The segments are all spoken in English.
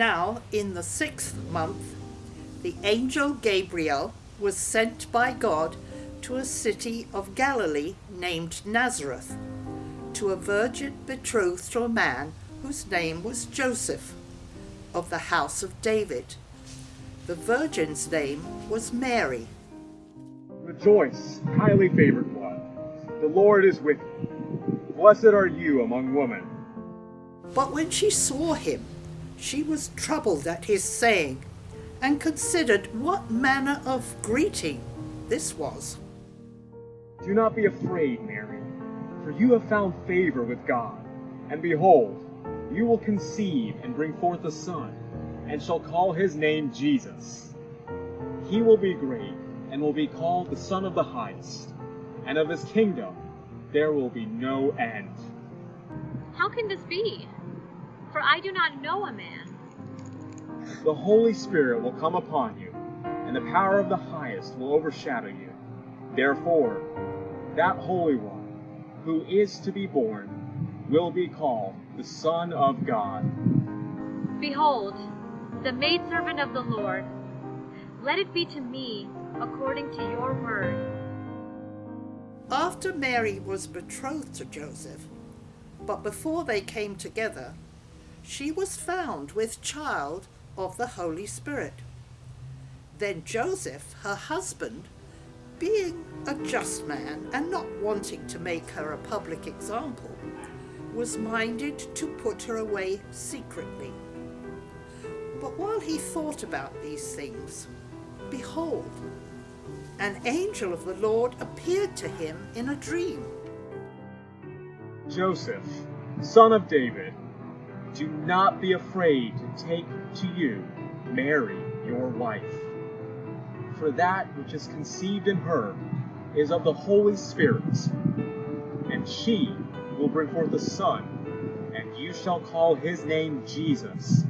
Now, in the sixth month, the angel Gabriel was sent by God to a city of Galilee named Nazareth, to a virgin betrothed to a man whose name was Joseph, of the house of David. The virgin's name was Mary. Rejoice, highly favored one. The Lord is with you. Blessed are you among women. But when she saw him, she was troubled at his saying, and considered what manner of greeting this was. Do not be afraid, Mary, for you have found favor with God. And behold, you will conceive and bring forth a son, and shall call his name Jesus. He will be great, and will be called the Son of the Highest, and of his kingdom there will be no end. How can this be? For I do not know a man. The Holy Spirit will come upon you, and the power of the highest will overshadow you. Therefore, that Holy One, who is to be born, will be called the Son of God. Behold, the maidservant of the Lord. Let it be to me according to your word. After Mary was betrothed to Joseph, but before they came together, she was found with child of the Holy Spirit. Then Joseph, her husband, being a just man and not wanting to make her a public example, was minded to put her away secretly. But while he thought about these things, behold, an angel of the Lord appeared to him in a dream. Joseph, son of David, do not be afraid to take to you Mary, your wife. For that which is conceived in her is of the Holy Spirit, and she will bring forth a son, and you shall call his name Jesus,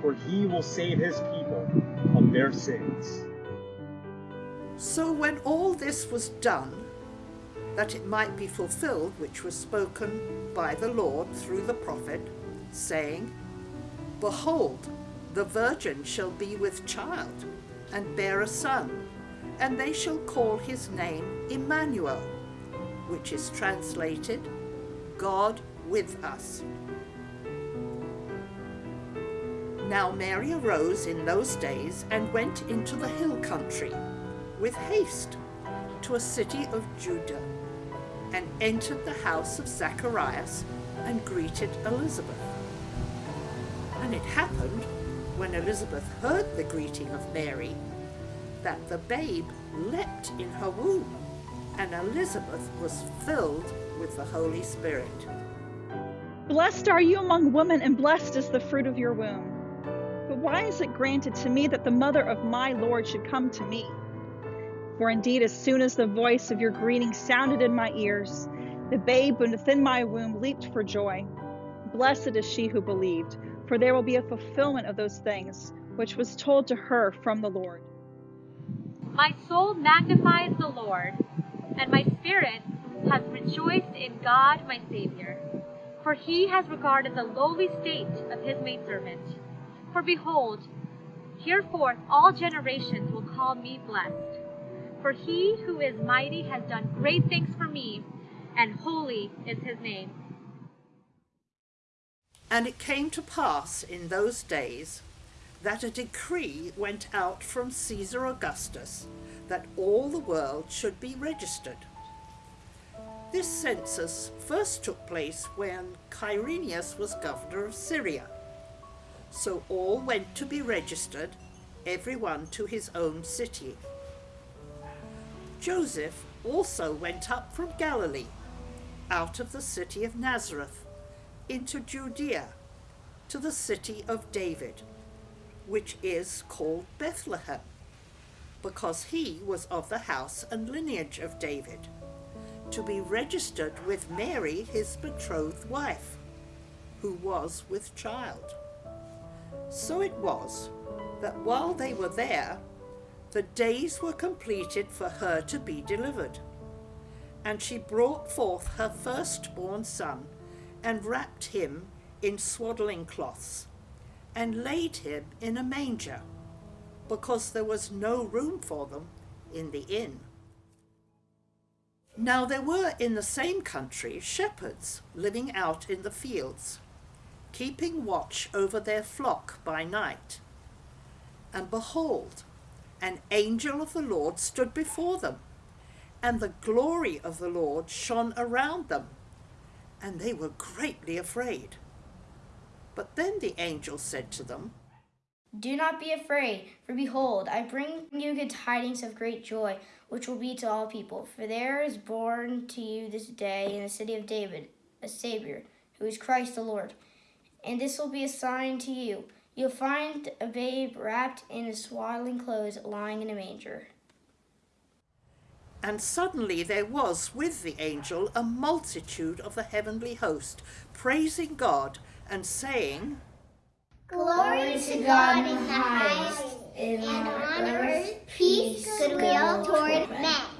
for he will save his people from their sins. So when all this was done, that it might be fulfilled which was spoken by the Lord through the prophet, saying, Behold, the virgin shall be with child, and bear a son, and they shall call his name Emmanuel, which is translated, God with us. Now Mary arose in those days and went into the hill country with haste to a city of Judah, and entered the house of Zacharias and greeted Elizabeth. And it happened, when Elizabeth heard the greeting of Mary, that the babe leapt in her womb, and Elizabeth was filled with the Holy Spirit. Blessed are you among women, and blessed is the fruit of your womb. But why is it granted to me that the mother of my Lord should come to me? For indeed, as soon as the voice of your greeting sounded in my ears, the babe within my womb leaped for joy. Blessed is she who believed, for there will be a fulfillment of those things which was told to her from the Lord. My soul magnifies the Lord, and my spirit has rejoiced in God my Savior. For he has regarded the lowly state of his maidservant. For behold, hereforth all generations will call me blessed. For he who is mighty has done great things for me, and holy is his name. And it came to pass in those days that a decree went out from Caesar Augustus that all the world should be registered. This census first took place when Quirinius was governor of Syria. So all went to be registered, every one to his own city. Joseph also went up from Galilee, out of the city of Nazareth, into Judea, to the city of David, which is called Bethlehem, because he was of the house and lineage of David, to be registered with Mary, his betrothed wife, who was with child. So it was that while they were there, the days were completed for her to be delivered. And she brought forth her firstborn son, and wrapped him in swaddling cloths, and laid him in a manger, because there was no room for them in the inn. Now there were in the same country shepherds living out in the fields, keeping watch over their flock by night. And behold, an angel of the Lord stood before them, and the glory of the Lord shone around them, and they were greatly afraid. But then the angel said to them, Do not be afraid, for behold, I bring you good tidings of great joy, which will be to all people. For there is born to you this day in the city of David a Savior, who is Christ the Lord. And this will be a sign to you. You'll find a babe wrapped in swaddling clothes lying in a manger. And suddenly there was with the angel a multitude of the heavenly host, praising God and saying, Glory to God in the highest, and on earth peace, goodwill toward men.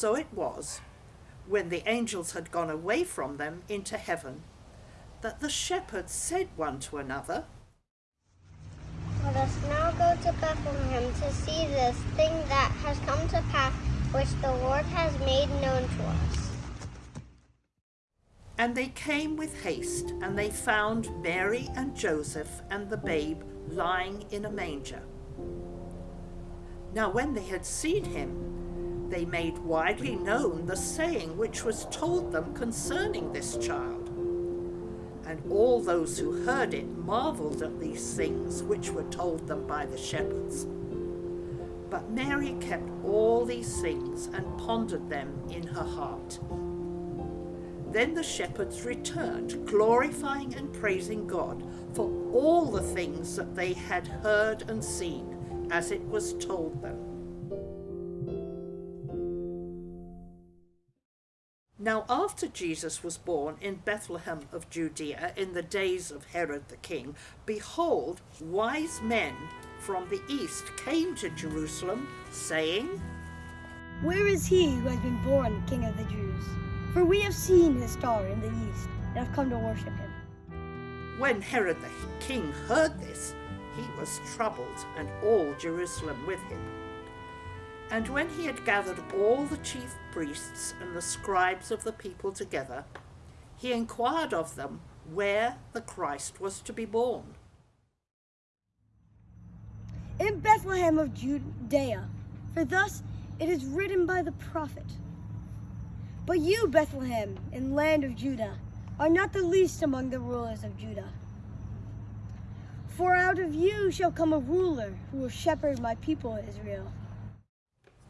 So it was, when the angels had gone away from them into heaven, that the shepherds said one to another, Let us now go to Bethlehem to see this thing that has come to pass, which the Lord has made known to us. And they came with haste, and they found Mary and Joseph and the babe lying in a manger. Now, when they had seen him, they made widely known the saying which was told them concerning this child. And all those who heard it marveled at these things which were told them by the shepherds. But Mary kept all these things and pondered them in her heart. Then the shepherds returned, glorifying and praising God for all the things that they had heard and seen, as it was told them. Now, after Jesus was born in Bethlehem of Judea in the days of Herod the king, behold, wise men from the east came to Jerusalem, saying, Where is he who has been born King of the Jews? For we have seen his star in the east and have come to worship him. When Herod the king heard this, he was troubled, and all Jerusalem with him. And when he had gathered all the chief priests and the scribes of the people together, he inquired of them where the Christ was to be born. In Bethlehem of Judea, for thus it is written by the prophet. But you, Bethlehem, in land of Judah, are not the least among the rulers of Judah. For out of you shall come a ruler who will shepherd my people Israel.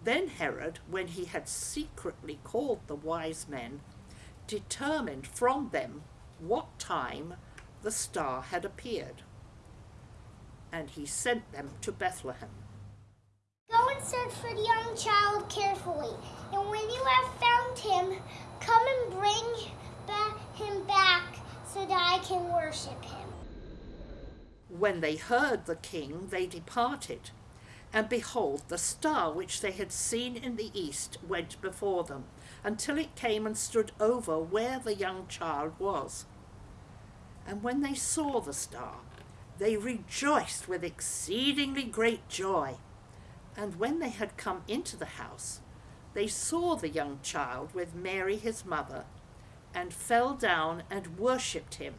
Then Herod, when he had secretly called the wise men, determined from them what time the star had appeared. And he sent them to Bethlehem. Go and search for the young child carefully, and when you have found him, come and bring ba- him back so that I can worship him. When they heard the king, they departed. And behold, the star which they had seen in the east went before them, until it came and stood over where the young child was. And when they saw the star, they rejoiced with exceedingly great joy. And when they had come into the house, they saw the young child with Mary his mother, and fell down and worshipped him.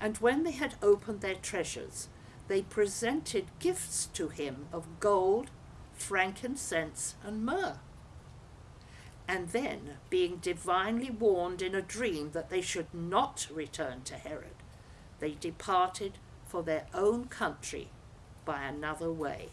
And when they had opened their treasures, they presented gifts to him of gold, frankincense, and myrrh. And then, being divinely warned in a dream that they should not return to Herod, they departed for their own country by another way.